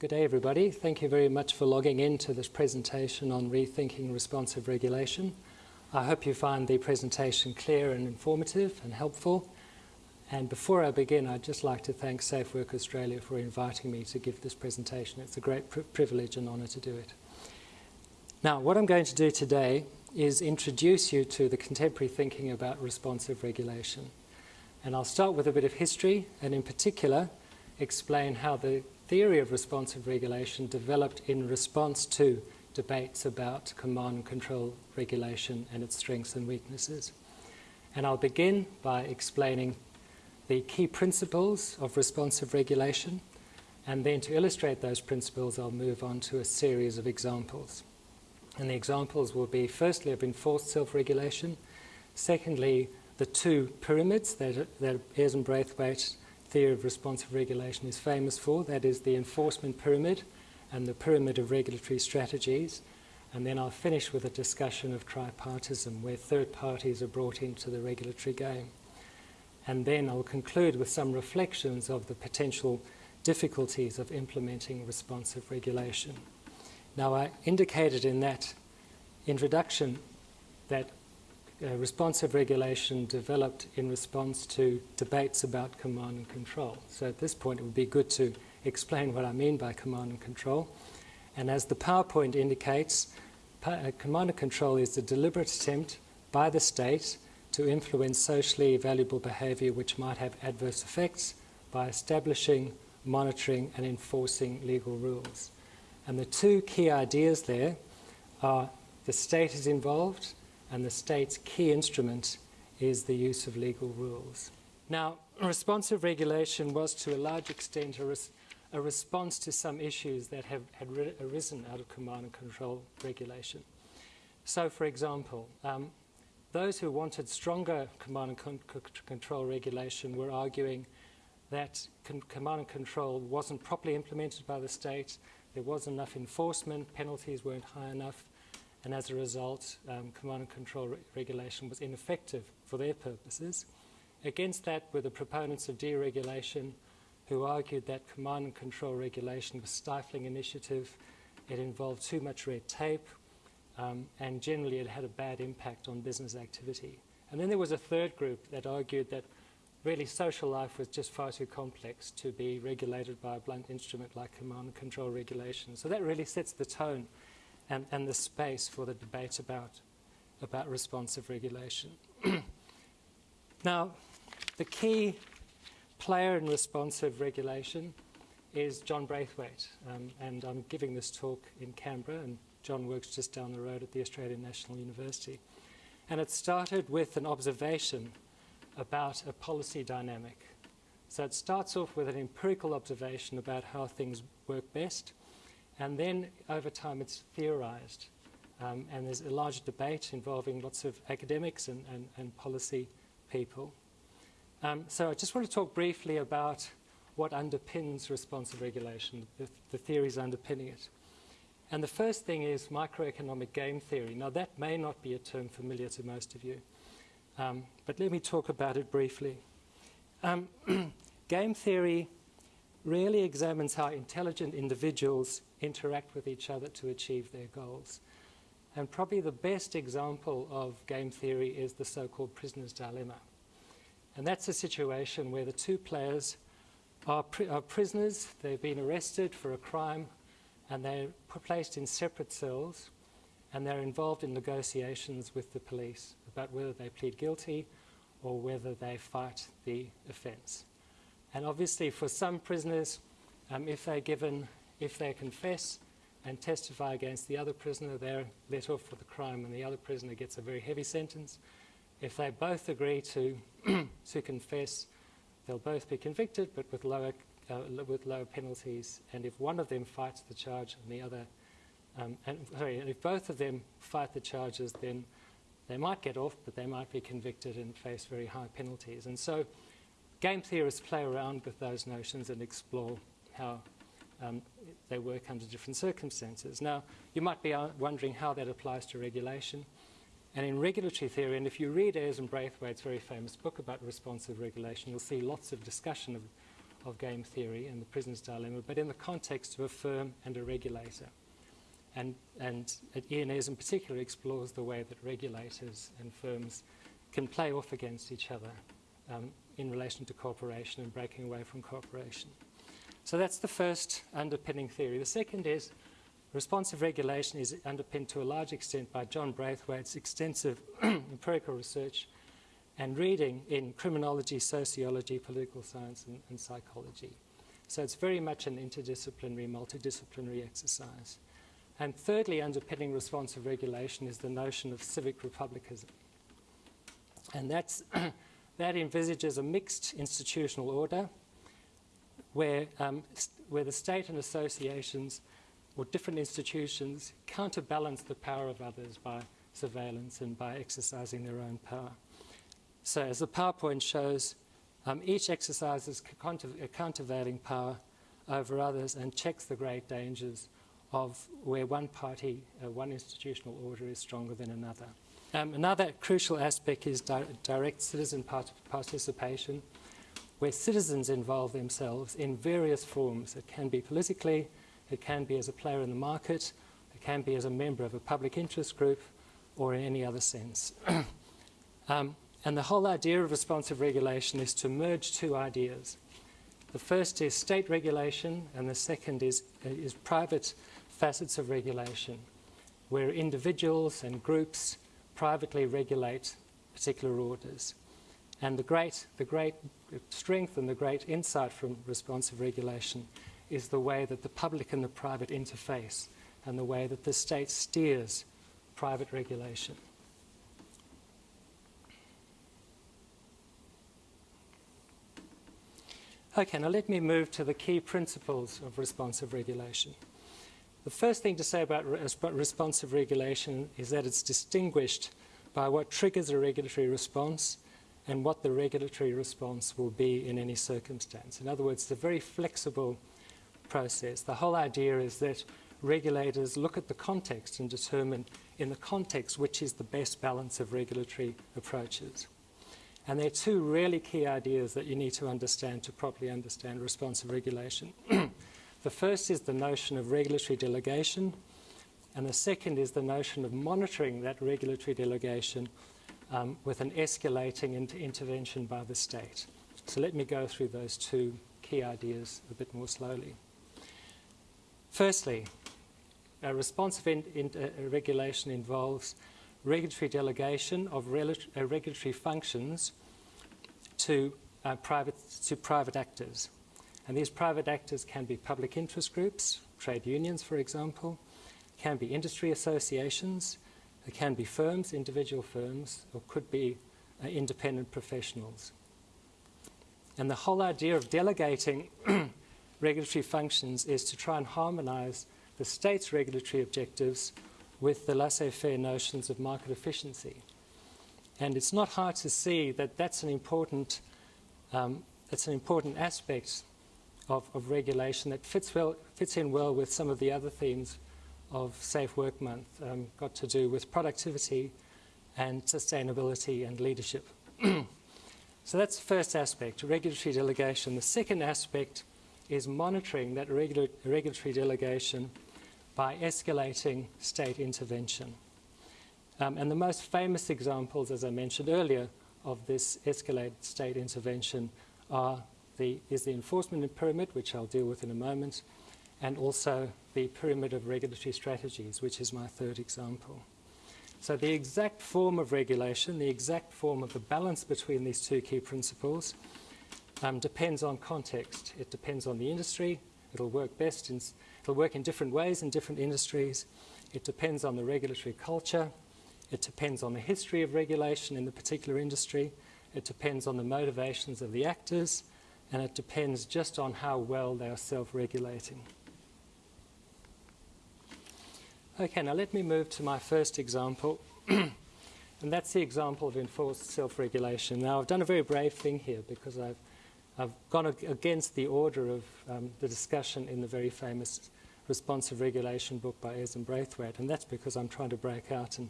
Good day, everybody. Thank you very much for logging in to this presentation on rethinking responsive regulation. I hope you find the presentation clear and informative and helpful. And before I begin, I'd just like to thank Safe Work Australia for inviting me to give this presentation. It's a great pri privilege and honour to do it. Now, what I'm going to do today is introduce you to the contemporary thinking about responsive regulation. And I'll start with a bit of history, and in particular, explain how the theory of responsive regulation developed in response to debates about command and control regulation and its strengths and weaknesses. And I'll begin by explaining the key principles of responsive regulation, and then to illustrate those principles, I'll move on to a series of examples. And the examples will be firstly of enforced self-regulation, secondly, the two pyramids that, that Ayres and Braithwaite theory of responsive regulation is famous for, that is the enforcement pyramid and the pyramid of regulatory strategies. And then I'll finish with a discussion of tripartism, where third parties are brought into the regulatory game. And then I'll conclude with some reflections of the potential difficulties of implementing responsive regulation. Now, I indicated in that introduction that uh, responsive regulation developed in response to debates about command and control. So at this point, it would be good to explain what I mean by command and control. And as the PowerPoint indicates, uh, command and control is the deliberate attempt by the state to influence socially valuable behavior which might have adverse effects by establishing, monitoring, and enforcing legal rules. And the two key ideas there are the state is involved and the state's key instrument is the use of legal rules. Now, responsive regulation was to a large extent a, res a response to some issues that have had arisen out of command and control regulation. So, for example, um, those who wanted stronger command and con control regulation were arguing that command and control wasn't properly implemented by the state, there wasn't enough enforcement, penalties weren't high enough, and as a result, um, command and control re regulation was ineffective for their purposes. Against that were the proponents of deregulation who argued that command and control regulation was stifling initiative, it involved too much red tape, um, and generally it had a bad impact on business activity. And then there was a third group that argued that really social life was just far too complex to be regulated by a blunt instrument like command and control regulation. So that really sets the tone and, and the space for the debate about, about responsive regulation. now, the key player in responsive regulation is John Braithwaite, um, and I'm giving this talk in Canberra, and John works just down the road at the Australian National University. And it started with an observation about a policy dynamic. So it starts off with an empirical observation about how things work best, and then over time it's theorized. Um, and there's a large debate involving lots of academics and, and, and policy people. Um, so I just want to talk briefly about what underpins responsive regulation, the, the theories underpinning it. And the first thing is microeconomic game theory. Now that may not be a term familiar to most of you, um, but let me talk about it briefly. Um, game theory really examines how intelligent individuals interact with each other to achieve their goals. And probably the best example of game theory is the so-called prisoner's dilemma. And that's a situation where the two players are, are, prisoners, they've been arrested for a crime, and they're placed in separate cells, and they're involved in negotiations with the police about whether they plead guilty or whether they fight the offence. And obviously for some prisoners, um, if they're given if they confess and testify against the other prisoner, they're let off for the crime and the other prisoner gets a very heavy sentence. If they both agree to, to confess, they'll both be convicted, but with lower, uh, with lower penalties. And if one of them fights the charge and the other, um, and sorry, if both of them fight the charges, then they might get off, but they might be convicted and face very high penalties. And so game theorists play around with those notions and explore how um, they work under different circumstances. Now, you might be wondering how that applies to regulation. And in regulatory theory, and if you read Ayres and Braithwaite's very famous book about responsive regulation, you'll see lots of discussion of, of game theory and the prisoner's dilemma, but in the context of a firm and a regulator. And, and Ianez in particular explores the way that regulators and firms can play off against each other um, in relation to cooperation and breaking away from cooperation. So that's the first underpinning theory. The second is responsive regulation is underpinned to a large extent by John Braithwaite's extensive empirical research and reading in criminology, sociology, political science, and, and psychology. So it's very much an interdisciplinary, multidisciplinary exercise. And thirdly, underpinning responsive regulation is the notion of civic republicanism. And that's, that envisages a mixed institutional order where, um, where the state and associations or different institutions counterbalance the power of others by surveillance and by exercising their own power. So as the PowerPoint shows, um, each exercises a countervailing power over others and checks the great dangers of where one party, uh, one institutional order is stronger than another. Um, another crucial aspect is di direct citizen part participation, where citizens involve themselves in various forms. It can be politically, it can be as a player in the market, it can be as a member of a public interest group, or in any other sense. um, and the whole idea of responsive regulation is to merge two ideas. The first is state regulation, and the second is, uh, is private facets of regulation, where individuals and groups privately regulate particular orders. And the great, the great strength and the great insight from responsive regulation is the way that the public and the private interface and the way that the state steers private regulation. Okay, now let me move to the key principles of responsive regulation. The first thing to say about responsive regulation is that it's distinguished by what triggers a regulatory response and what the regulatory response will be in any circumstance. In other words, it's a very flexible process. The whole idea is that regulators look at the context and determine in the context which is the best balance of regulatory approaches. And there are two really key ideas that you need to understand to properly understand responsive regulation. The first is the notion of regulatory delegation, and the second is the notion of monitoring that regulatory delegation um, with an escalating inter intervention by the state. So let me go through those two key ideas a bit more slowly. Firstly, a responsive in, in, uh, regulation involves regulatory delegation of uh, regulatory functions to, uh, private, to private actors. And these private actors can be public interest groups, trade unions, for example, can be industry associations, it can be firms, individual firms, or could be uh, independent professionals. And the whole idea of delegating regulatory functions is to try and harmonize the state's regulatory objectives with the laissez-faire notions of market efficiency. And it's not hard to see that that's an important, um, it's an important aspect of, of regulation that fits, well, fits in well with some of the other themes of Safe Work Month, um, got to do with productivity and sustainability and leadership. so that's the first aspect, regulatory delegation. The second aspect is monitoring that regula regulatory delegation by escalating state intervention. Um, and the most famous examples, as I mentioned earlier, of this escalated state intervention are the, is the enforcement pyramid, which I'll deal with in a moment, and also the pyramid of regulatory strategies, which is my third example. So the exact form of regulation, the exact form of the balance between these two key principles um, depends on context. It depends on the industry. It'll work best in, it'll work in different ways in different industries. It depends on the regulatory culture. It depends on the history of regulation in the particular industry. It depends on the motivations of the actors and it depends just on how well they are self-regulating. Okay, now let me move to my first example, and that's the example of enforced self-regulation. Now, I've done a very brave thing here because I've, I've gone against the order of um, the discussion in the very famous responsive regulation book by Ayres and Braithwaite, and that's because I'm trying to break out and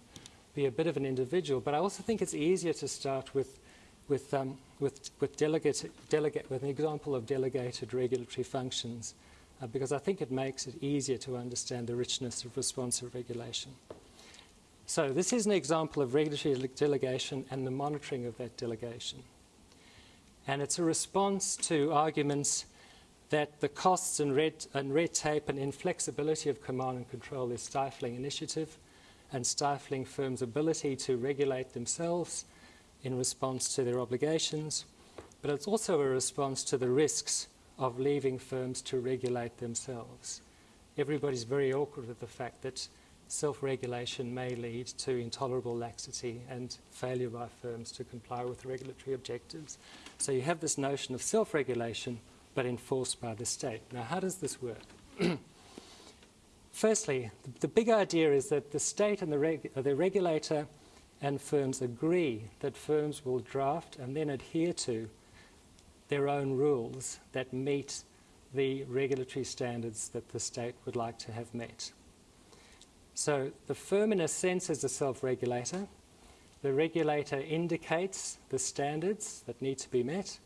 be a bit of an individual. But I also think it's easier to start with with, um, with, with, delegate, delegate, with an example of delegated regulatory functions uh, because I think it makes it easier to understand the richness of responsive regulation. So this is an example of regulatory delegation and the monitoring of that delegation. And it's a response to arguments that the costs and red, and red tape and inflexibility of command and control is stifling initiative and stifling firms' ability to regulate themselves in response to their obligations. But it's also a response to the risks of leaving firms to regulate themselves. Everybody's very awkward with the fact that self-regulation may lead to intolerable laxity and failure by firms to comply with regulatory objectives. So you have this notion of self-regulation but enforced by the state. Now how does this work? Firstly, the, big idea is that the state and the, reg uh, the regulator and firms agree that firms will draft and then adhere to their own rules that meet the regulatory standards that the state would like to have met. So the firm, in a sense, is a self-regulator. The regulator indicates the standards that need to be met.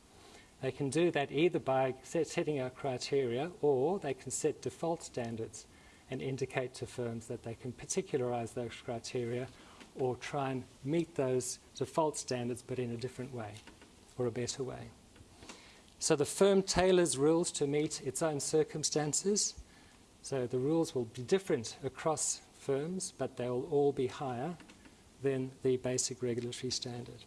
They can do that either by setting out criteria or they can set default standards and indicate to firms that they can particularize those criteria or try and meet those default standards but in a different way or a better way. So the firm tailors rules to meet its own circumstances. So the rules will be different across firms, but they will all be higher than the basic regulatory standard.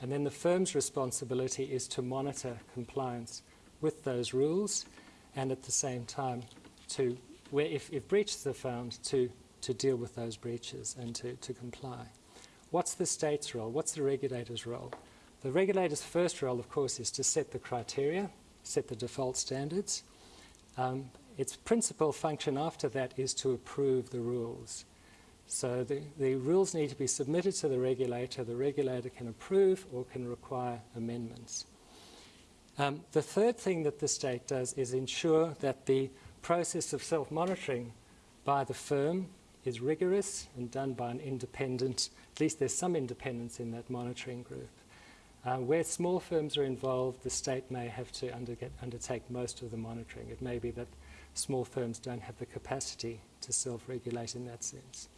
And then the firm's responsibility is to monitor compliance with those rules and at the same time to, where if, if breaches are found, to, to deal with those breaches and to, to comply. What's the state's role? What's the regulator's role? The regulator's first role, of course, is to set the criteria, set the default standards, um, its principal function after that is to approve the rules. So the, the rules need to be submitted to the regulator. The regulator can approve or can require amendments. Um, the third thing that the state does is ensure that the process of self-monitoring by the firm is rigorous and done by an independent, at least there's some independence in that monitoring group. Uh, where small firms are involved, the state may have to undertake most of the monitoring. It may be that small firms don't have the capacity to self-regulate in that sense.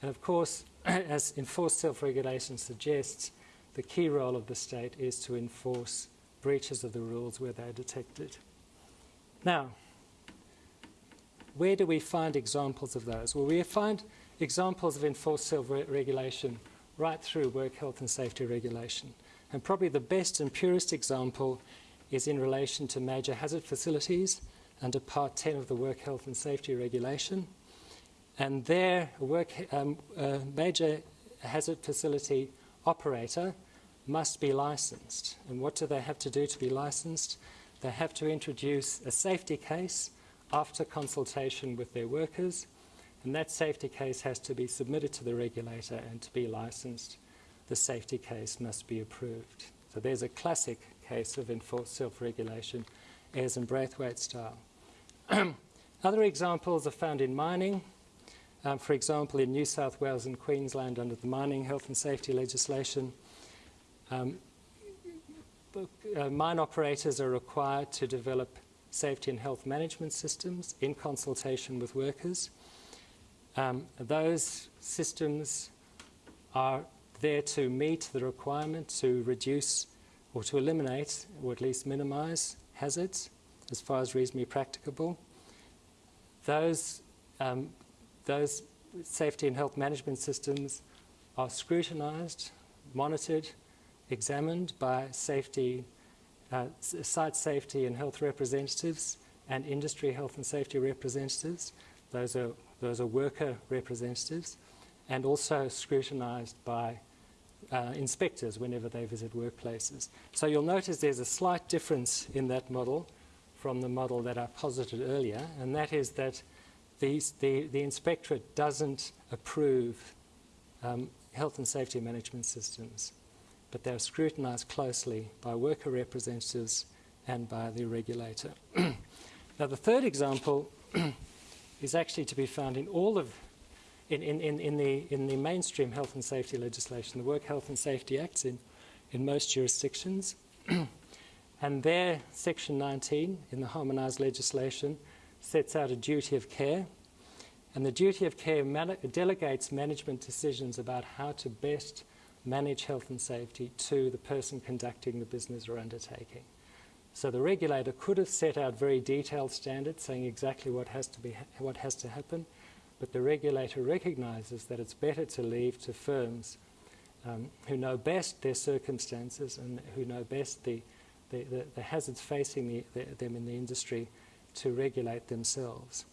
And of course, as enforced self-regulation suggests, the key role of the state is to enforce breaches of the rules where they're detected. Now, where do we find examples of those? Well, we find examples of enforced self-regulation right through work health and safety regulation. And probably the best and purest example is in relation to major hazard facilities under Part 10 of the Work Health and Safety Regulation. And their work, um, uh, major hazard facility operator must be licensed. And what do they have to do to be licensed? They have to introduce a safety case after consultation with their workers, and that safety case has to be submitted to the regulator and to be licensed. The safety case must be approved. So there's a classic case of enforced self-regulation, Ayres and Braithwaite style. Other examples are found in mining. Um, for example, in New South Wales and Queensland under the mining health and safety legislation, um, uh, mine operators are required to develop safety and health management systems in consultation with workers. Um, those systems are there to meet the requirement to reduce or to eliminate or at least minimize hazards as far as reasonably practicable. Those, um, those safety and health management systems are scrutinized, monitored, examined by safety, uh, site safety and health representatives and industry health and safety representatives. Those are, those are worker representatives and also scrutinized by uh, inspectors whenever they visit workplaces. So you'll notice there's a slight difference in that model from the model that I posited earlier, and that is that these, the, the inspectorate doesn't approve um, health and safety management systems, but they're scrutinized closely by worker representatives and by the regulator. now, the third example is actually to be found in all of in, in, in, in, the, in the mainstream health and safety legislation, the Work Health and Safety Acts in, in most jurisdictions. and there, Section 19 in the harmonised legislation sets out a duty of care. And the duty of care man delegates management decisions about how to best manage health and safety to the person conducting the business or undertaking. So the regulator could have set out very detailed standards saying exactly what has to, be, what has to happen, but the regulator recognizes that it's better to leave to firms um, who know best their circumstances and who know best the, the, the, the hazards facing the, them in the industry to regulate themselves.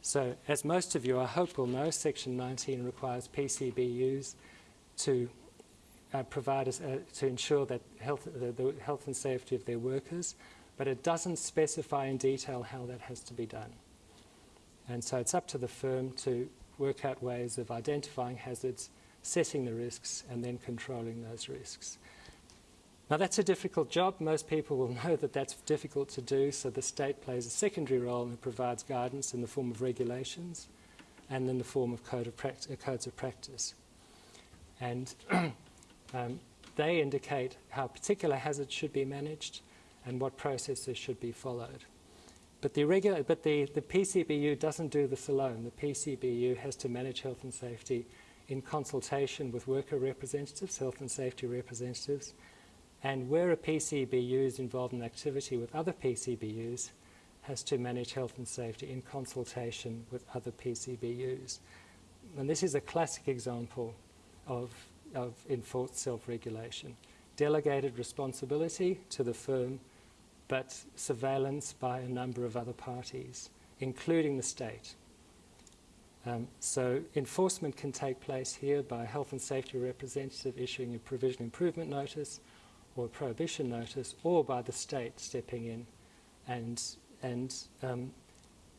So, as most of you I hope will know, Section 19 requires PCBUs to uh, provide us, uh, to ensure that health, the, the health and safety of their workers, but it doesn't specify in detail how that has to be done. And so it's up to the firm to work out ways of identifying hazards, setting the risks, and then controlling those risks. Now, that's a difficult job. Most people will know that that's difficult to do, so the state plays a secondary role and provides guidance in the form of regulations and in the form of code of codes of practice. And um, they indicate how particular hazards should be managed and what processes should be followed. But the, regular, but the, the PCBU doesn't do this alone. The PCBU has to manage health and safety in consultation with worker representatives, health and safety representatives, and where a PCBU is involved in activity with other PCBUs, has to manage health and safety in consultation with other PCBUs. And this is a classic example of, of enforced self-regulation. Delegated responsibility to the firm but surveillance by a number of other parties, including the state. Um, so enforcement can take place here by a health and safety representative issuing a provision improvement notice or a prohibition notice, or by the state stepping in and, and um,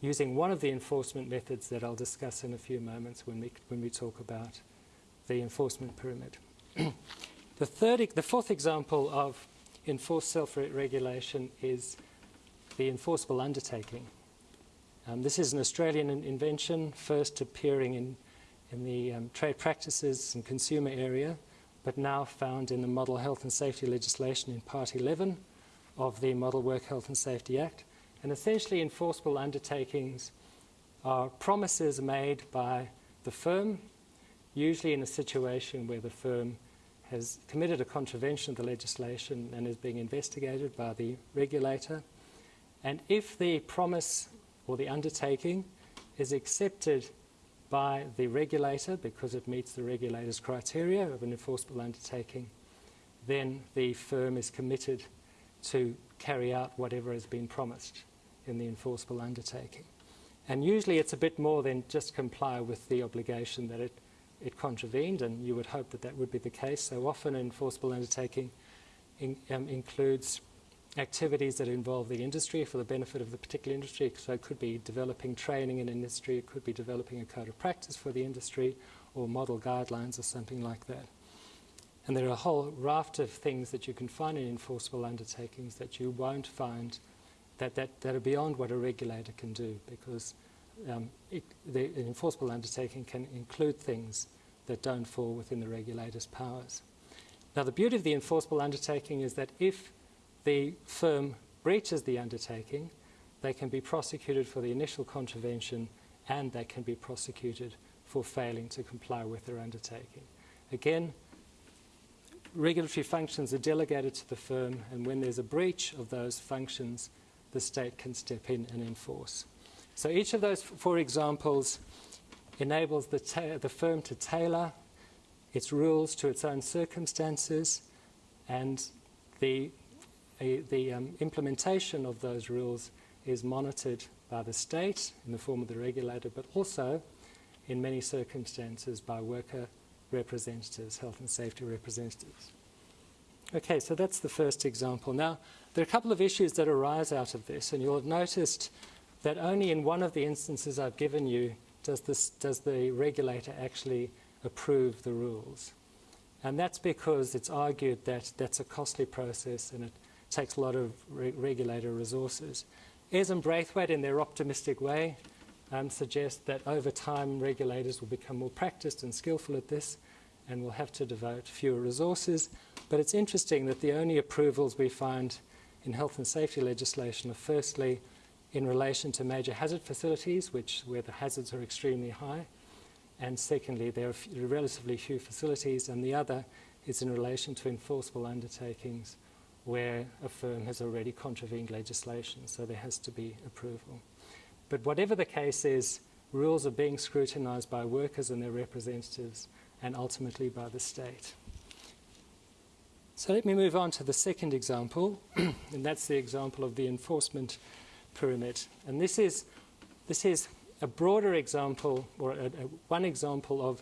using one of the enforcement methods that I'll discuss in a few moments when we, when we talk about the enforcement pyramid. the, third, the fourth example of enforced self-regulation is the enforceable undertaking. Um, this is an Australian in invention, first appearing in, in the um, trade practices and consumer area, but now found in the Model Health and Safety legislation in Part 11 of the Model Work Health and Safety Act. And essentially, enforceable undertakings are promises made by the firm, usually in a situation where the firm has committed a contravention of the legislation and is being investigated by the regulator. And if the promise or the undertaking is accepted by the regulator because it meets the regulator's criteria of an enforceable undertaking, then the firm is committed to carry out whatever has been promised in the enforceable undertaking. And usually it's a bit more than just comply with the obligation that it it contravened, and you would hope that that would be the case. So often enforceable undertaking in, um, includes activities that involve the industry for the benefit of the particular industry. So it could be developing training in industry, it could be developing a code of practice for the industry, or model guidelines or something like that. And there are a whole raft of things that you can find in enforceable undertakings that you won't find that, that, that are beyond what a regulator can do because um, it, the enforceable undertaking can include things that don't fall within the regulator's powers. Now, the beauty of the enforceable undertaking is that if the firm breaches the undertaking, they can be prosecuted for the initial contravention and they can be prosecuted for failing to comply with their undertaking. Again, regulatory functions are delegated to the firm, and when there's a breach of those functions, the state can step in and enforce. So each of those four examples enables the, the firm to tailor its rules to its own circumstances and the, the um, implementation of those rules is monitored by the state in the form of the regulator, but also in many circumstances by worker representatives, health and safety representatives. Okay, so that's the first example. Now, there are a couple of issues that arise out of this, and you'll have noticed that only in one of the instances I've given you does, this, does the regulator actually approve the rules. And that's because it's argued that that's a costly process and it takes a lot of re regulator resources. Ayres and Braithwaite, in their optimistic way, um, suggest that over time regulators will become more practiced and skillful at this and will have to devote fewer resources. But it's interesting that the only approvals we find in health and safety legislation are firstly in relation to major hazard facilities, which where the hazards are extremely high, and secondly, there are relatively few facilities, and the other is in relation to enforceable undertakings where a firm has already contravened legislation, so there has to be approval. But whatever the case is, rules are being scrutinized by workers and their representatives and ultimately by the state. So let me move on to the second example, and that's the example of the enforcement pyramid. And this is, this is a broader example, or a, a, one example of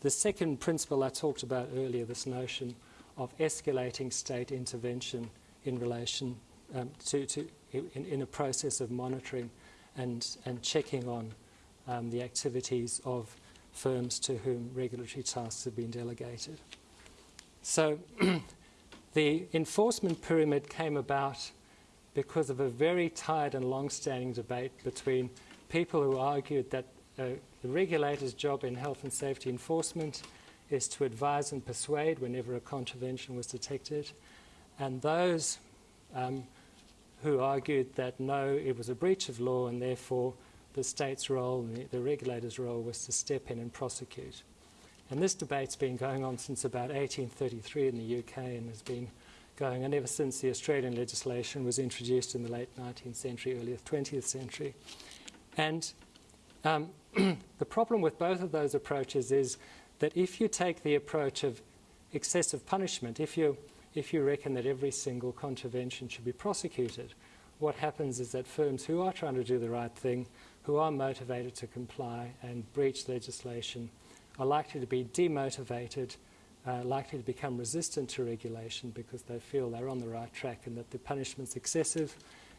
the second principle I talked about earlier, this notion of escalating state intervention in relation um, to, to in, in, a process of monitoring and, and checking on um, the activities of firms to whom regulatory tasks have been delegated. So the enforcement pyramid came about because of a very tired and long-standing debate between people who argued that uh, the regulator's job in health and safety enforcement is to advise and persuade whenever a contravention was detected, and those um, who argued that no, it was a breach of law and therefore the state's role, the, the regulator's role, was to step in and prosecute. And this debate's been going on since about 1833 in the UK and has been going on ever since the Australian legislation was introduced in the late 19th century, early 20th century. And um, the problem with both of those approaches is that if you take the approach of excessive punishment, if you, if you reckon that every single contravention should be prosecuted, what happens is that firms who are trying to do the right thing who are motivated to comply and breach legislation are likely to be demotivated, uh, likely to become resistant to regulation because they feel they're on the right track and that the punishment's excessive.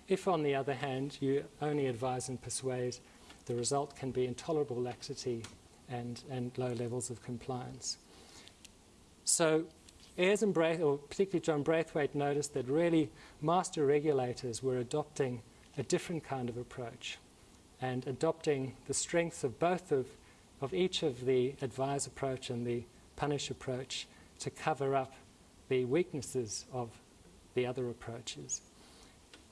If, on the other hand, you only advise and persuade, the result can be intolerable laxity and, and low levels of compliance. So Ayres and Braith, or particularly John Braithwaite, noticed that really master regulators were adopting a different kind of approach and adopting the strengths of both of, of each of the advise approach and the punish approach to cover up the weaknesses of the other approaches.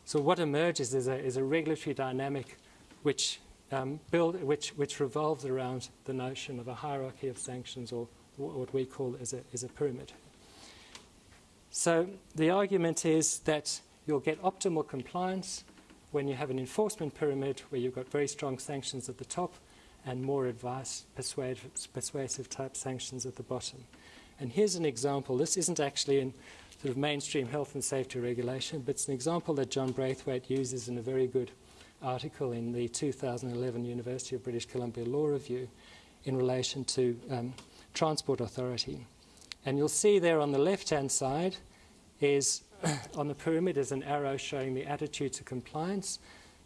So what emerges is a, is a regulatory dynamic which, um, build, which, which revolves around the notion of a hierarchy of sanctions or what we call as a, as a pyramid. So the argument is that you'll get optimal compliance when you have an enforcement pyramid where you've got very strong sanctions at the top and more advice, persuasive, persuasive type sanctions at the bottom. And here's an example. This isn't actually in sort of mainstream health and safety regulation, but it's an example that John Braithwaite uses in a very good article in the 2011 University of British Columbia Law Review in relation to um, transport authority. And you'll see there on the left-hand side is on the pyramid is an arrow showing the attitude to compliance.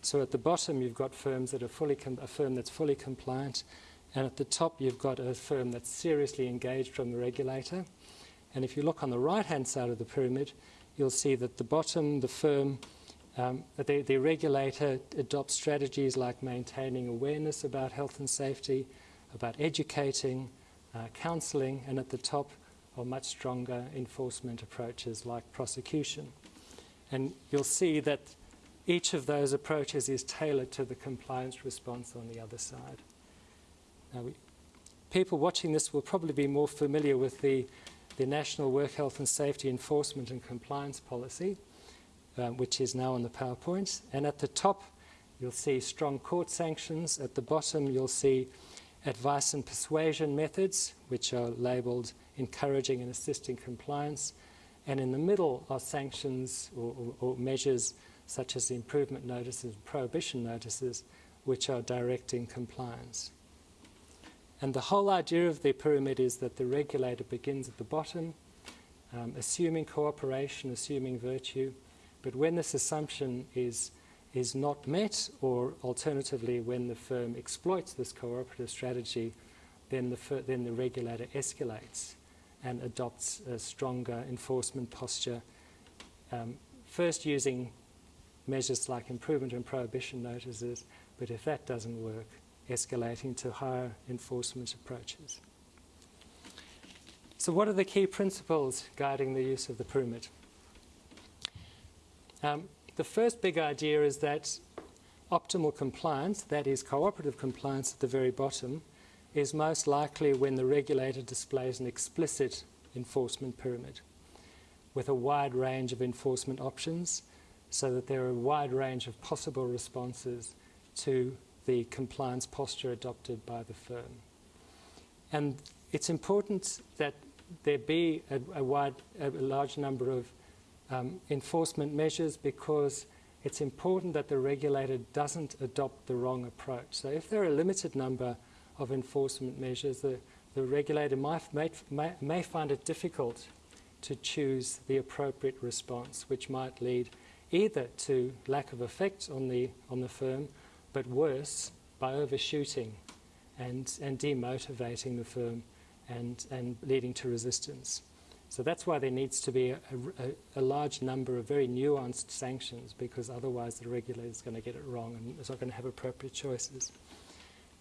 So at the bottom, you've got firms that are fully a firm that's fully compliant, and at the top, you've got a firm that's seriously engaged from the regulator. And if you look on the right-hand side of the pyramid, you'll see that the bottom, the firm, um, the, the regulator adopts strategies like maintaining awareness about health and safety, about educating, uh, counselling, and at the top, are much stronger enforcement approaches like prosecution. And you'll see that each of those approaches is tailored to the compliance response on the other side. Now, we, people watching this will probably be more familiar with the, the National Work Health and Safety Enforcement and Compliance Policy, um, which is now on the PowerPoint. And at the top, you'll see strong court sanctions. At the bottom, you'll see advice and persuasion methods, which are labeled encouraging and assisting compliance. And in the middle are sanctions or, or, or measures such as improvement notices, and prohibition notices, which are directing compliance. And the whole idea of the pyramid is that the regulator begins at the bottom, um, assuming cooperation, assuming virtue, but when this assumption is, is not met, or alternatively when the firm exploits this cooperative strategy, then the, then the regulator escalates and adopts a stronger enforcement posture, um, first using measures like improvement and prohibition notices, but if that doesn't work, escalating to higher enforcement approaches. So what are the key principles guiding the use of the pyramid? Um, the first big idea is that optimal compliance, that is cooperative compliance at the very bottom, is most likely when the regulator displays an explicit enforcement pyramid with a wide range of enforcement options so that there are a wide range of possible responses to the compliance posture adopted by the firm. And it's important that there be a, a wide, a large number of um, enforcement measures because it's important that the regulator doesn't adopt the wrong approach. So if there are a limited number of enforcement measures, the, the regulator might, may, may find it difficult to choose the appropriate response, which might lead either to lack of effect on the, on the firm, but worse, by overshooting and, and demotivating the firm and, and leading to resistance. So that's why there needs to be a, a, a, large number of very nuanced sanctions because otherwise the regulator is going to get it wrong and is not going to have appropriate choices.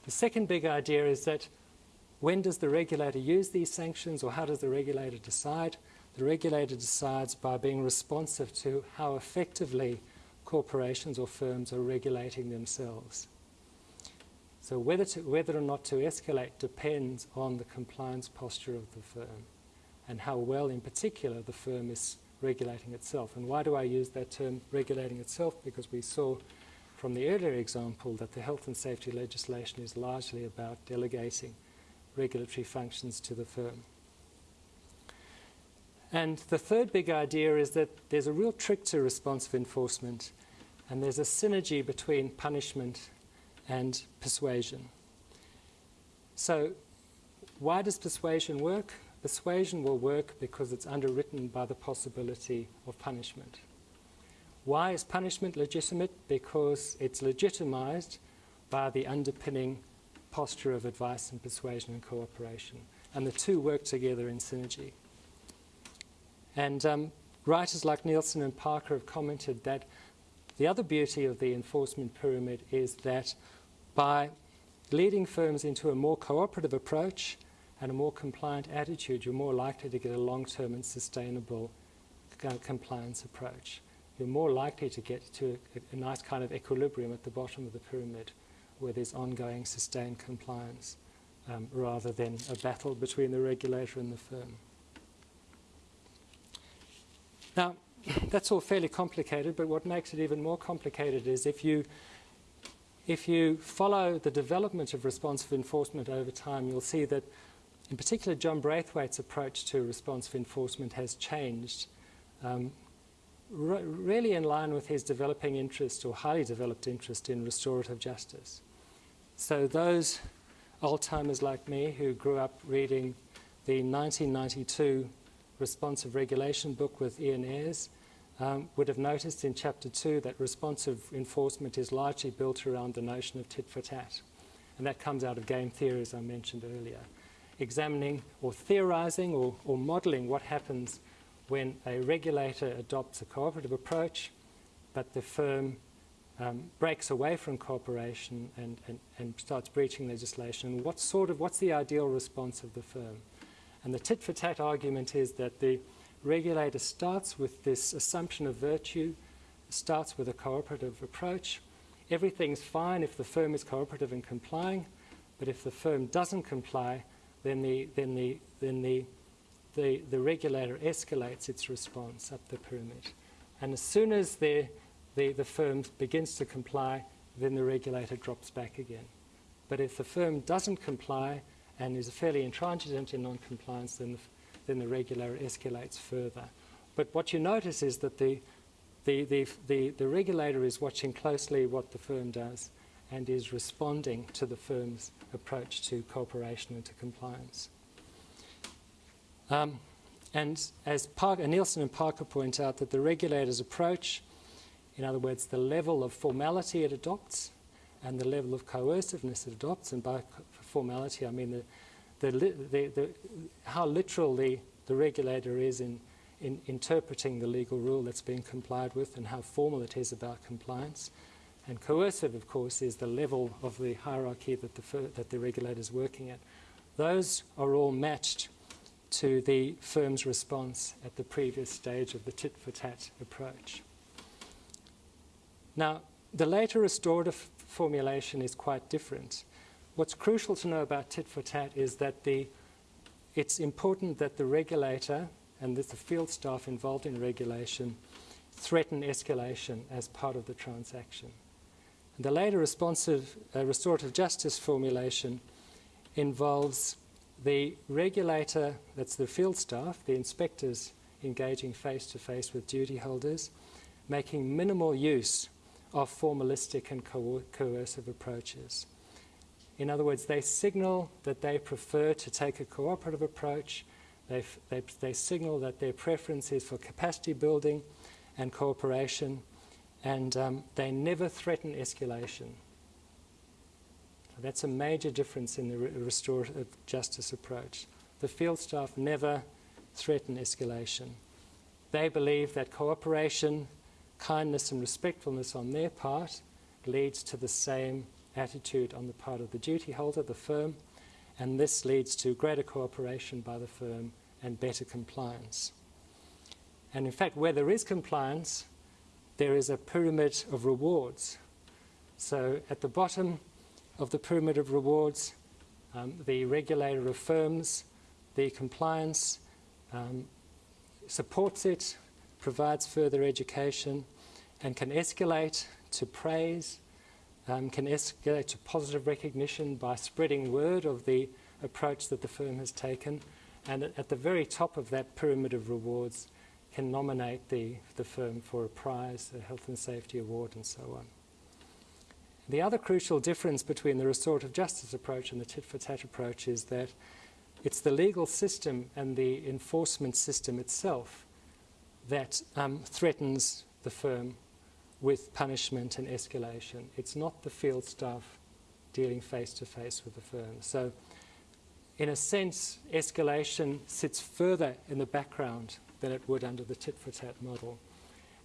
The second big idea is that when does the regulator use these sanctions or how does the regulator decide? The regulator decides by being responsive to how effectively corporations or firms are regulating themselves. So whether, to, whether or not to escalate depends on the compliance posture of the firm and how well in particular the firm is regulating itself. And why do I use that term regulating itself? Because we saw from the earlier example that the health and safety legislation is largely about delegating regulatory functions to the firm. And the third big idea is that there's a real trick to responsive enforcement, and there's a synergy between punishment and persuasion. So, why does persuasion work? Persuasion will work because it's underwritten by the possibility of punishment. Why is punishment legitimate? Because it's legitimized by the underpinning posture of advice and persuasion and cooperation. And the two work together in synergy. And um, writers like Nielsen and Parker have commented that the other beauty of the enforcement pyramid is that by leading firms into a more cooperative approach and a more compliant attitude, you're more likely to get a long-term and sustainable compliance approach you're more likely to get to a, a, nice kind of equilibrium at the bottom of the pyramid where there's ongoing sustained compliance um, rather than a battle between the regulator and the firm. Now, that's all fairly complicated, but what makes it even more complicated is if you if you follow the development of responsive enforcement over time, you'll see that, in particular, John Braithwaite's approach to responsive enforcement has changed um, re really in line with his developing interest or highly developed interest in restorative justice. So those old timers like me who grew up reading the 1992 responsive regulation book with Ian Ayres um, would have noticed in chapter two that responsive enforcement is largely built around the notion of tit for tat. And that comes out of game theory, as I mentioned earlier. Examining or theorizing or, or modeling what happens when a regulator adopts a cooperative approach, but the firm um, breaks away from cooperation and, and, and starts breaching legislation, what sort of, what's the ideal response of the firm? And the tit for tat argument is that the regulator starts with this assumption of virtue, starts with a cooperative approach. Everything's fine if the firm is cooperative and complying, but if the firm doesn't comply, then the, then the, then the the, the regulator escalates its response up the pyramid. And as soon as the, the, the firm begins to comply, then the regulator drops back again. But if the firm doesn't comply and is a fairly intransigent in non-compliance, then the, then the regulator escalates further. But what you notice is that the, the, the, the, the regulator is watching closely what the firm does and is responding to the firm's approach to cooperation and to compliance. Um, and as Parker, Nielsen and Parker point out, that the regulator's approach, in other words, the level of formality it adopts and the level of coerciveness it adopts, and by formality I mean the, the, the, the how literal the, the regulator is in, in interpreting the legal rule that's being complied with and how formal it is about compliance. And coercive, of course, is the level of the hierarchy that the, that the regulator is working at. Those are all matched to the firm's response at the previous stage of the tit for tat approach. Now, the later restorative formulation is quite different. What's crucial to know about tit for tat is that the, it's important that the regulator and the field staff involved in regulation threaten escalation as part of the transaction. And the later responsive uh, restorative justice formulation involves the regulator, that's the field staff, the inspectors engaging face to face with duty holders, making minimal use of formalistic and co coercive approaches. In other words, they signal that they prefer to take a cooperative approach. They, they, they signal that their preference is for capacity building and cooperation, and um, they never threaten escalation. So that's a major difference in the re restorative justice approach. The field staff never threaten escalation. They believe that cooperation, kindness, and respectfulness on their part leads to the same attitude on the part of the duty holder, the firm, and this leads to greater cooperation by the firm and better compliance. And in fact, where there is compliance, there is a pyramid of rewards. So at the bottom of the pyramid of rewards, um, the regulator affirms the compliance, um, supports it, provides further education, and can escalate to praise, um, can escalate to positive recognition by spreading word of the approach that the firm has taken. And at the very top of that pyramid of rewards can nominate the, the firm for a prize, a health and safety award, and so on. The other crucial difference between the restorative justice approach and the tit for tat approach is that it's the legal system and the enforcement system itself that um, threatens the firm with punishment and escalation. It's not the field staff dealing face to face with the firm. So, in a sense, escalation sits further in the background than it would under the tit for tat model.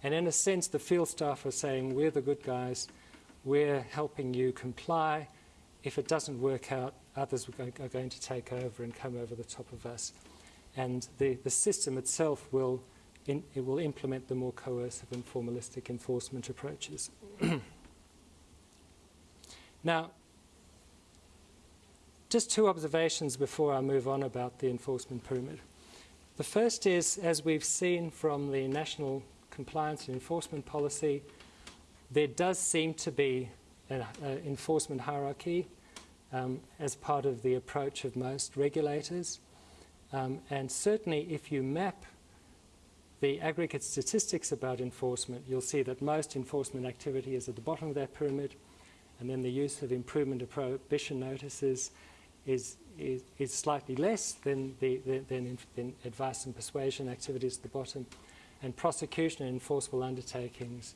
And in a sense, the field staff are saying, We're the good guys, we're helping you comply. If it doesn't work out, others are going to take over and come over the top of us. And the, the system itself will in, it will implement the more coercive and formalistic enforcement approaches. now, just two observations before I move on about the enforcement pyramid. The first is, as we've seen from the National Compliance and Enforcement Policy, there does seem to be an enforcement hierarchy um, as part of the approach of most regulators. Um, and certainly, if you map the aggregate statistics about enforcement, you'll see that most enforcement activity is at the bottom of that pyramid, and then the use of improvement of prohibition notices is, is, is slightly less than, the, than advice and persuasion activities at the bottom, and prosecution and enforceable undertakings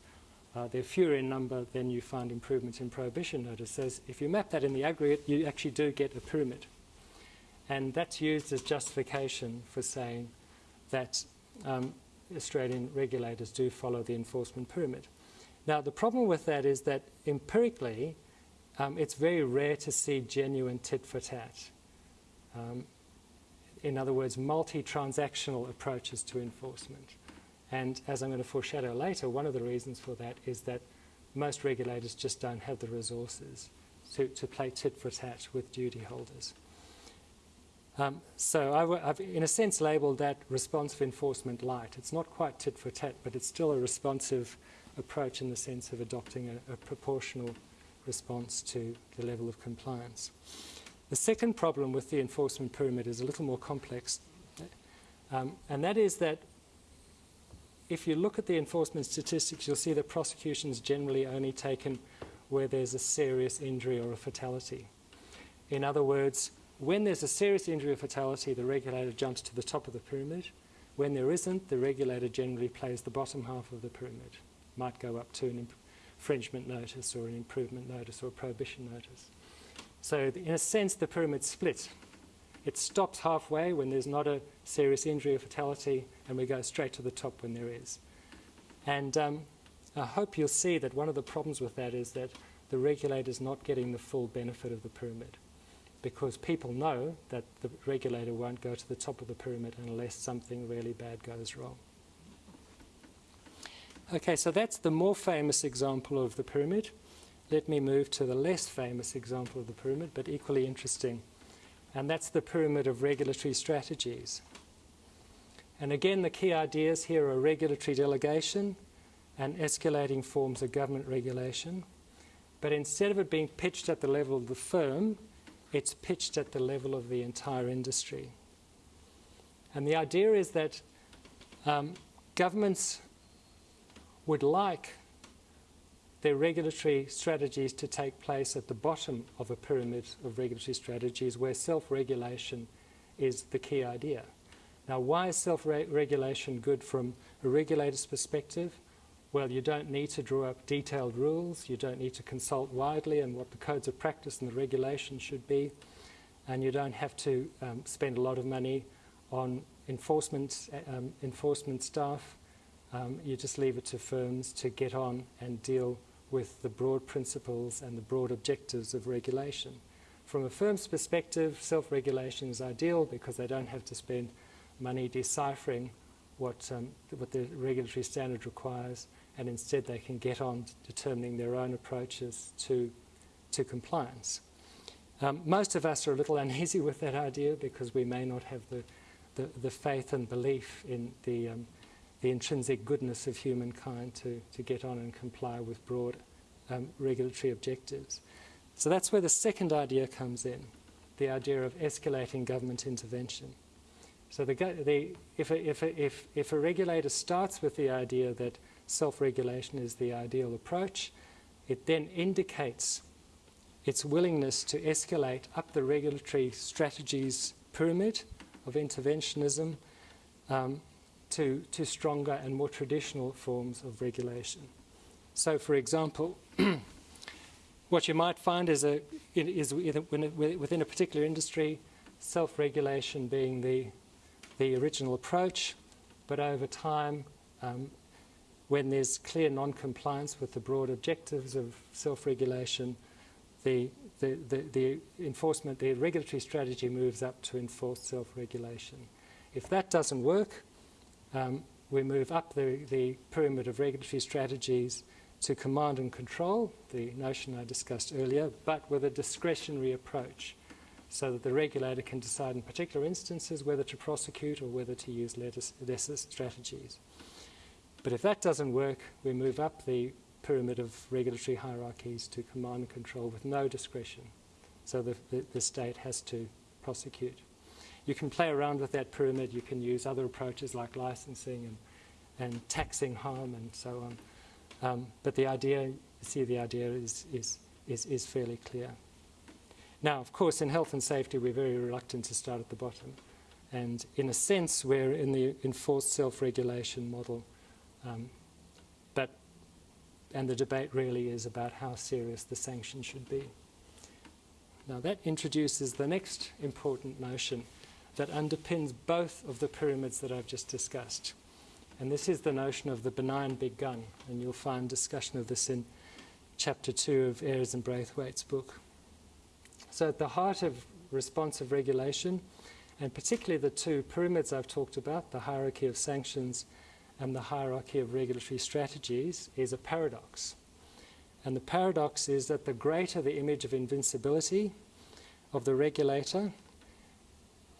uh, they're fewer in number than you find improvements in prohibition notices. If you map that in the aggregate, you actually do get a pyramid. And that's used as justification for saying that um, Australian regulators do follow the enforcement pyramid. Now, the problem with that is that empirically, um, it's very rare to see genuine tit for tat. Um, in other words, multi transactional approaches to enforcement. And as I'm going to foreshadow later, one of the reasons for that is that most regulators just don't have the resources to, to play tit for tat with duty holders. Um, so I have in a sense labeled that responsive enforcement light. It's not quite tit for tat, but it's still a responsive approach in the sense of adopting a, a proportional response to the level of compliance. The second problem with the enforcement pyramid is a little more complex, um, and that is that if you look at the enforcement statistics, you'll see that prosecutions generally only taken where there's a serious injury or a fatality. In other words, when there's a serious injury or fatality, the regulator jumps to the top of the pyramid. When there isn't, the regulator generally plays the bottom half of the pyramid. Might go up to an infringement notice or an improvement notice or a prohibition notice. So in a sense, the pyramid splits. It stops halfway when there's not a serious injury or fatality, and we go straight to the top when there is. And um, I hope you'll see that one of the problems with that is that the regulator is not getting the full benefit of the pyramid. Because people know that the regulator won't go to the top of the pyramid unless something really bad goes wrong. Okay, so that's the more famous example of the pyramid. Let me move to the less famous example of the pyramid, but equally interesting. And that's the pyramid of regulatory strategies. And again, the key ideas here are regulatory delegation and escalating forms of government regulation. But instead of it being pitched at the level of the firm, it's pitched at the level of the entire industry. And the idea is that um, governments would like their regulatory strategies to take place at the bottom of a pyramid of regulatory strategies where self-regulation is the key idea. Now, why is self-regulation good from a regulator's perspective? Well, you don't need to draw up detailed rules. You don't need to consult widely on what the codes of practice and the regulations should be. And you don't have to um, spend a lot of money on enforcement, um, enforcement staff um, you just leave it to firms to get on and deal with the broad principles and the broad objectives of regulation. From a firm's perspective, self-regulation is ideal because they don't have to spend money deciphering what, um, what the regulatory standard requires, and instead they can get on determining their own approaches to, to compliance. Um, most of us are a little uneasy with that idea because we may not have the, the, the faith and belief in the um, the intrinsic goodness of humankind to, to get on and comply with broad um, regulatory objectives. So that's where the second idea comes in, the idea of escalating government intervention. So the, the, if, a, if, a, if, if a regulator starts with the idea that self-regulation is the ideal approach, it then indicates its willingness to escalate up the regulatory strategies pyramid of interventionism um, to, to stronger and more traditional forms of regulation. So, for example, what you might find is, a, is within a particular industry, self-regulation being the, the original approach, but over time, um, when there's clear non-compliance with the broad objectives of self-regulation, the, the, the, the, enforcement, the regulatory strategy moves up to enforced self-regulation. If that doesn't work, um, we move up the, the pyramid of regulatory strategies to command and control, the notion I discussed earlier, but with a discretionary approach so that the regulator can decide in particular instances whether to prosecute or whether to use lesser strategies. But if that doesn't work, we move up the pyramid of regulatory hierarchies to command and control with no discretion. So the, the, the state has to prosecute. You can play around with that pyramid. You can use other approaches like licensing and, and taxing harm and so on. Um, but the idea, see the idea is, is, is, is fairly clear. Now, of course, in health and safety, we're very reluctant to start at the bottom. And in a sense, we're in the enforced self-regulation model. Um, but, and the debate really is about how serious the sanction should be. Now that introduces the next important notion, that underpins both of the pyramids that I've just discussed. And this is the notion of the benign big gun, and you'll find discussion of this in chapter two of Ayres and Braithwaite's book. So at the heart of responsive regulation, and particularly the two pyramids I've talked about, the hierarchy of sanctions and the hierarchy of regulatory strategies, is a paradox. And the paradox is that the greater the image of invincibility of the regulator,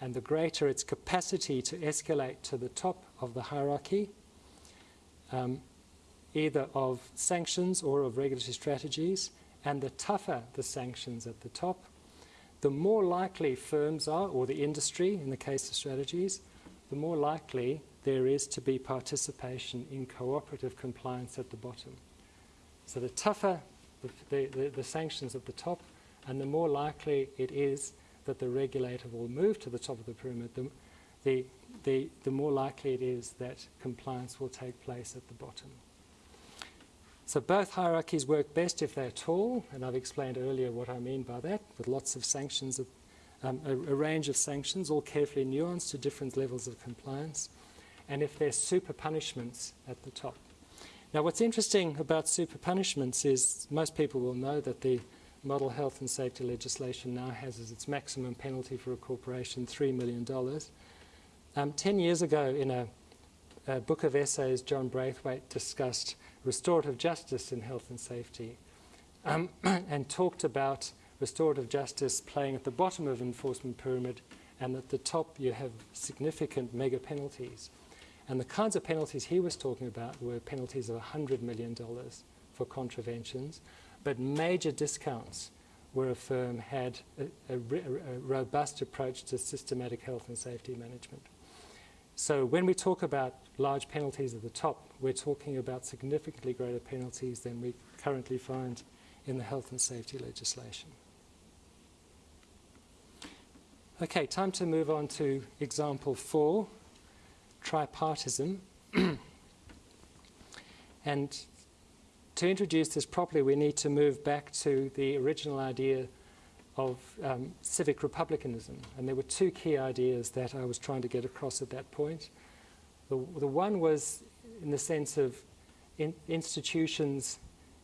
and the greater its capacity to escalate to the top of the hierarchy, um, either of sanctions or of regulatory strategies, and the tougher the sanctions at the top, the more likely firms are, or the industry in the case of strategies, the more likely there is to be participation in cooperative compliance at the bottom. So the tougher the, the, the, sanctions at the top, and the more likely it is that the regulator will move to the top of the pyramid, the, the, the, the more likely it is that compliance will take place at the bottom. So both hierarchies work best if they're tall, and I've explained earlier what I mean by that, with lots of sanctions, um, a, a, range of sanctions, all carefully nuanced to different levels of compliance, and if there's super punishments at the top. Now what's interesting about super punishments is most people will know that the model health and safety legislation now has as its maximum penalty for a corporation $3 million. Um, Ten years ago, in a, a book of essays, John Braithwaite discussed restorative justice in health and safety um, and talked about restorative justice playing at the bottom of enforcement pyramid and at the top you have significant mega penalties. And the kinds of penalties he was talking about were penalties of $100 million for contraventions, but major discounts where a firm had a, a, a, robust approach to systematic health and safety management. So when we talk about large penalties at the top, we're talking about significantly greater penalties than we currently find in the health and safety legislation. Okay, time to move on to example four, tripartism. and to introduce this properly, we need to move back to the original idea of um, civic republicanism. And there were two key ideas that I was trying to get across at that point. The, the one was in the sense of in institutions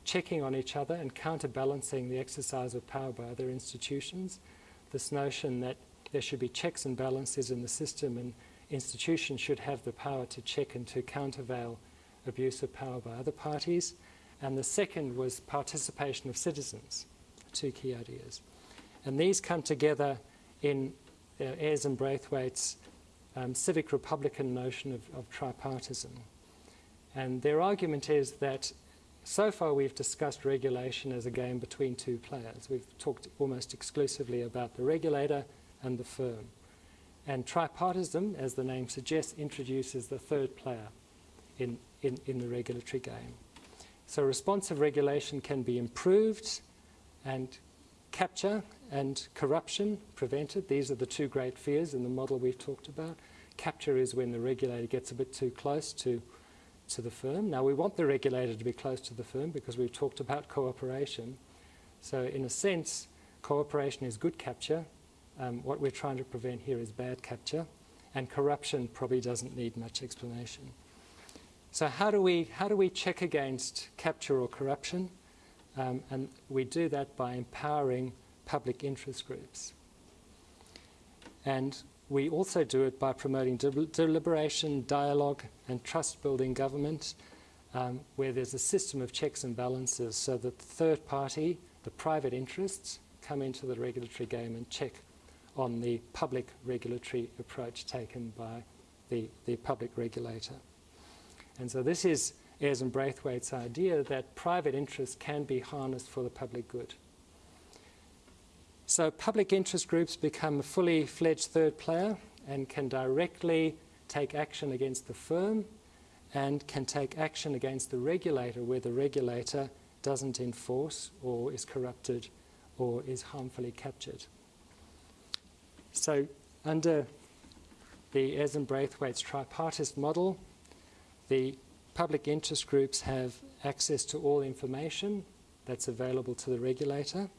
checking on each other and counterbalancing the exercise of power by other institutions. This notion that there should be checks and balances in the system and institutions should have the power to check and to countervail abuse of power by other parties. And the second was participation of citizens, two key ideas. And these come together in uh, Ayres and Braithwaite's um, civic republican notion of, of tripartism. And their argument is that so far we've discussed regulation as a game between two players. We've talked almost exclusively about the regulator and the firm. And tripartism, as the name suggests, introduces the third player in, in, in the regulatory game. So responsive regulation can be improved and capture and corruption prevented. These are the two great fears in the model we've talked about. Capture is when the regulator gets a bit too close to, to the firm. Now we want the regulator to be close to the firm because we've talked about cooperation. So in a sense, cooperation is good capture um, what we're trying to prevent here is bad capture, and corruption probably doesn't need much explanation. So how do we, how do we check against capture or corruption? Um, and we do that by empowering public interest groups. And we also do it by promoting de deliberation, dialogue, and trust-building government, um, where there's a system of checks and balances so that the third party, the private interests, come into the regulatory game and check on the public regulatory approach taken by the, the public regulator. And so this is Ayres and Braithwaite's idea that private interests can be harnessed for the public good. So public interest groups become a fully fledged third player and can directly take action against the firm and can take action against the regulator where the regulator doesn't enforce or is corrupted or is harmfully captured. So under the Ayres and Braithwaite's tripartite model, the public interest groups have access to all information that's available to the regulator.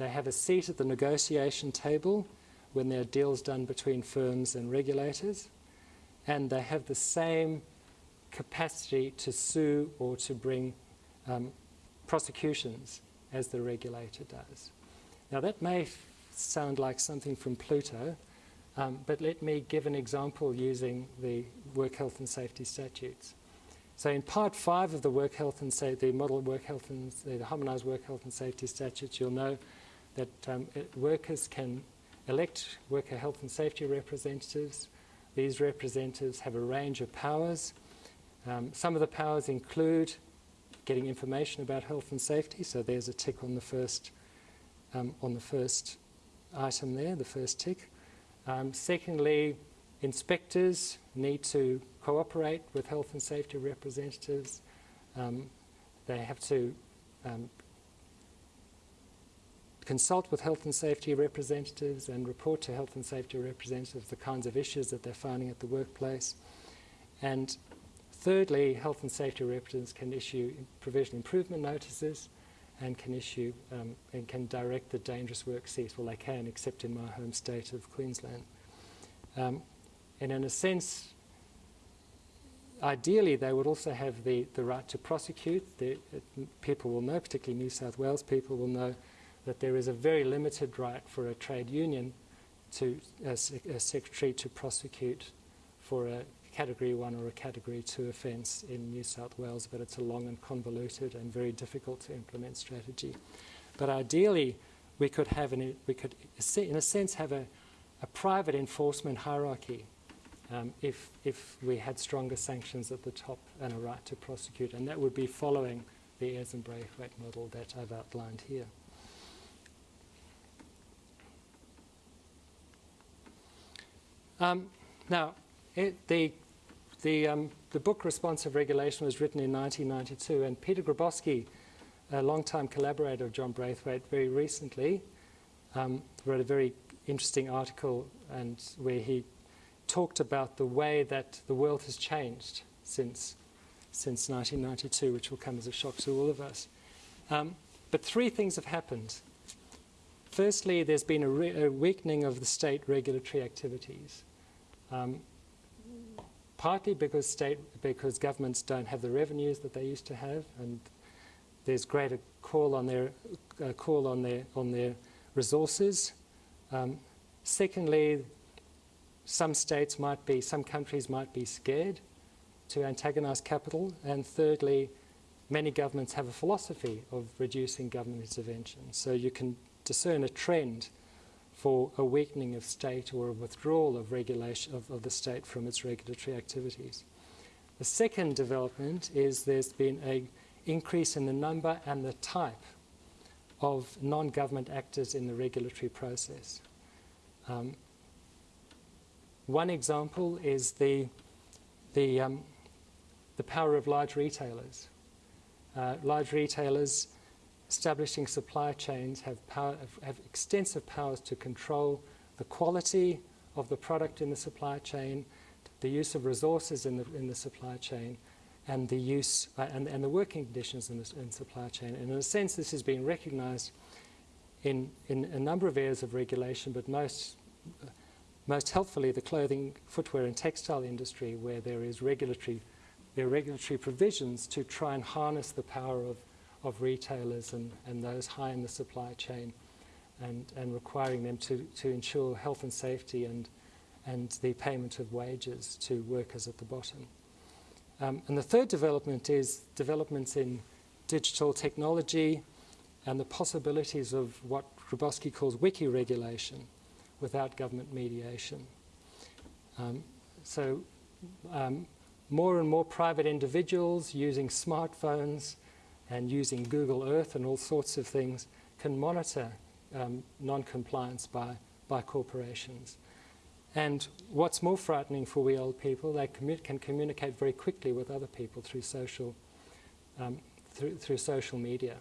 They have a seat at the negotiation table when there are deals done between firms and regulators. And they have the same capacity to sue or to bring um, prosecutions as the regulator does. Now that may sound like something from Pluto, um, but let me give an example using the work health and safety statutes. So in part five of the work health and safety, the model work health and the harmonized work health and safety statutes, you'll know that um, workers can elect worker health and safety representatives. These representatives have a range of powers. Um, some of the powers include getting information about health and safety. So there's a tick on the first um, on the first item there, the first tick. Um, secondly, inspectors need to cooperate with health and safety representatives. Um, they have to um, consult with health and safety representatives and report to health and safety representatives the kinds of issues that they're finding at the workplace. And thirdly, health and safety representatives can issue provision improvement notices and can issue um, and can direct the dangerous work cease. Well, they can, except in my home state of Queensland. Um, and in a sense, ideally, they would also have the, the right to prosecute. The, it, people will know, particularly New South Wales people will know, that there is a very limited right for a trade union to a, a secretary to prosecute for a category one or a category two offence in New South Wales, but it's a long and convoluted and very difficult to implement strategy. But ideally, we could have an, we could, in a sense, have a, a private enforcement hierarchy um, if, if we had stronger sanctions at the top and a right to prosecute. And that would be following the Ayres and Braithwaite model that I've outlined here. Um, now, it, the, the, um, the book Responsive Regulation was written in 1992, and Peter Grabosky, a long-time collaborator of John Braithwaite, very recently um, wrote a very interesting article and where he talked about the way that the world has changed since, since 1992, which will come as a shock to all of us. Um, but three things have happened. Firstly, there's been a, a weakening of the state regulatory activities. Um, partly because state because governments don't have the revenues that they used to have, and there's greater call on their uh, call on their on their resources. Um, secondly, some states might be, some countries might be scared to antagonize capital. And thirdly, many governments have a philosophy of reducing government intervention. So you can discern a trend for a weakening of state or a withdrawal of regulation of, of the state from its regulatory activities. The second development is there's been an increase in the number and the type of non-government actors in the regulatory process. Um, one example is the, the, um, the power of large retailers. Uh, large retailers establishing supply chains have, power, have extensive powers to control the quality of the product in the supply chain, the use of resources in the, in the supply chain, and the use uh, and, and, the working conditions in the in supply chain. And in a sense, this has been recognized in, in a number of areas of regulation, but most, most helpfully the clothing, footwear, and textile industry, where there is regulatory, there are regulatory provisions to try and harness the power of of retailers and, and those high in the supply chain and, and requiring them to, to ensure health and safety and, and the payment of wages to workers at the bottom. Um, and the third development is developments in digital technology and the possibilities of what Grabosky calls wiki regulation without government mediation. Um, so um, more and more private individuals using smartphones and using Google Earth and all sorts of things can monitor um, non-compliance by, by corporations. And what's more frightening for we old people, they commu can communicate very quickly with other people through social, um, through, through social media.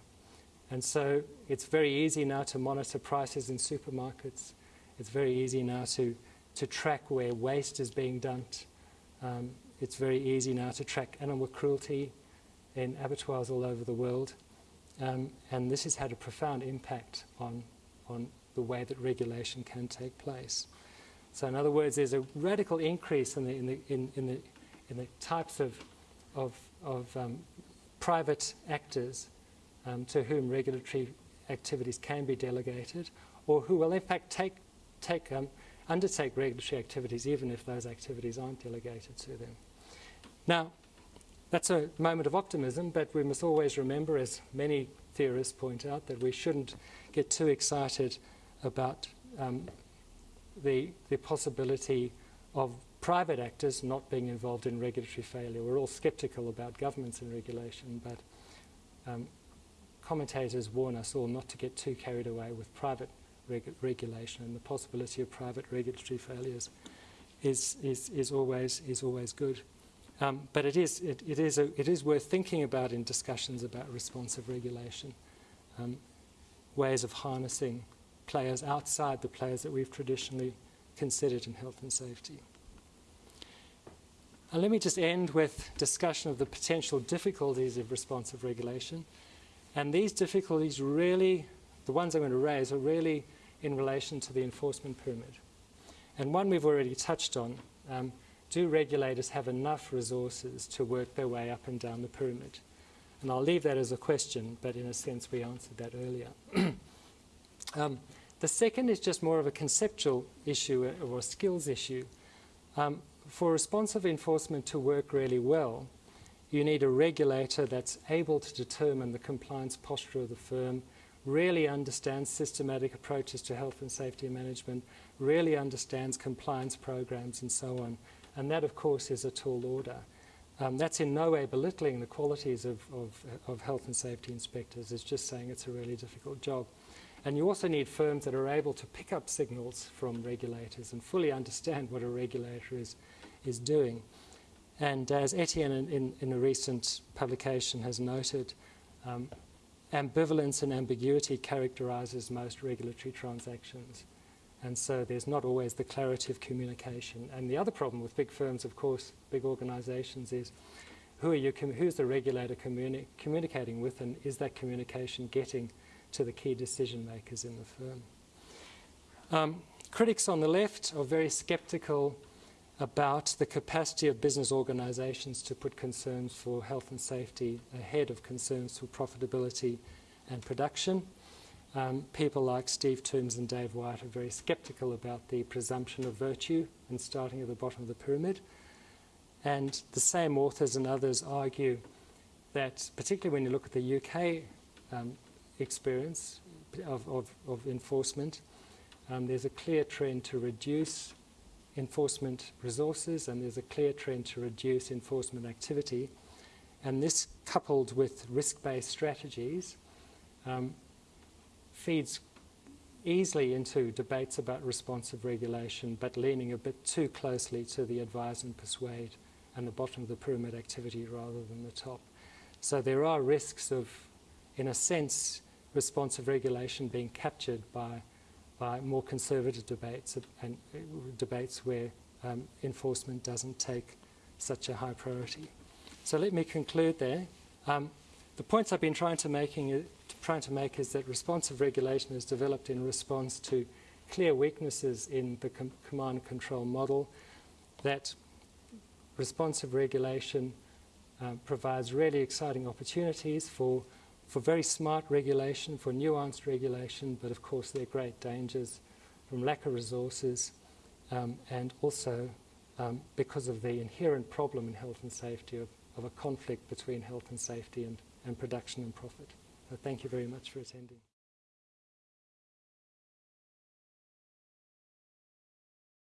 And so it's very easy now to monitor prices in supermarkets. It's very easy now to, to track where waste is being dumped. Um, it's very easy now to track animal cruelty in abattoirs all over the world. Um, and this has had a profound impact on, on the way that regulation can take place. So in other words, there's a radical increase in the, in the, in, in the, in the types of, of, of um, private actors um, to whom regulatory activities can be delegated or who will in fact take, take, um, undertake regulatory activities even if those activities aren't delegated to them. Now, that's a moment of optimism, but we must always remember, as many theorists point out, that we shouldn't get too excited about um, the, the possibility of private actors not being involved in regulatory failure. We're all skeptical about governments and regulation, but um, commentators warn us all not to get too carried away with private reg regulation and the possibility of private regulatory failures is, is, is, always, is always good. Um, but it is, it, it, is a, it is worth thinking about in discussions about responsive regulation, um, ways of harnessing players outside the players that we've traditionally considered in health and safety. And let me just end with discussion of the potential difficulties of responsive regulation. And these difficulties really, the ones I'm going to raise, are really in relation to the enforcement pyramid. And one we've already touched on, um, do regulators have enough resources to work their way up and down the pyramid? And I'll leave that as a question, but in a sense we answered that earlier. Um, the second is just more of a conceptual issue uh, or a skills issue. Um, for responsive enforcement to work really well, you need a regulator that's able to determine the compliance posture of the firm, really understands systematic approaches to health and safety management, really understands compliance programs and so on. And that, of course, is a tall order. Um, that's in no way belittling the qualities of, of, of health and safety inspectors. It's just saying it's a really difficult job. And you also need firms that are able to pick up signals from regulators and fully understand what a regulator is, is doing. And as Etienne in, in, in a recent publication has noted, um, ambivalence and ambiguity characterizes most regulatory transactions. And so there's not always the clarity of communication. And the other problem with big firms, of course, big organizations, is who are you, who's the regulator communi communicating with, and is that communication getting to the key decision makers in the firm? Um, critics on the left are very skeptical about the capacity of business organizations to put concerns for health and safety ahead of concerns for profitability and production. Um, people like Steve Tombs and Dave Whyte are very skeptical about the presumption of virtue and starting at the bottom of the pyramid. And the same authors and others argue that, particularly when you look at the UK um, experience of, of, of enforcement, um, there's a clear trend to reduce enforcement resources and there's a clear trend to reduce enforcement activity. And this, coupled with risk-based strategies, um, feeds easily into debates about responsive regulation, but leaning a bit too closely to the advise and persuade and the bottom of the pyramid activity rather than the top. So there are risks of, in a sense, responsive regulation being captured by, by more conservative debates and uh, debates where um, enforcement doesn't take such a high priority. So let me conclude there. Um, the points I've been trying to, making, trying to make is that responsive regulation is developed in response to clear weaknesses in the com command and control model, that responsive regulation um, provides really exciting opportunities for, for very smart regulation, for nuanced regulation, but of course there are great dangers from lack of resources um, and also um, because of the inherent problem in health and safety of, of a conflict between health and safety and and production and profit. So thank you very much for attending.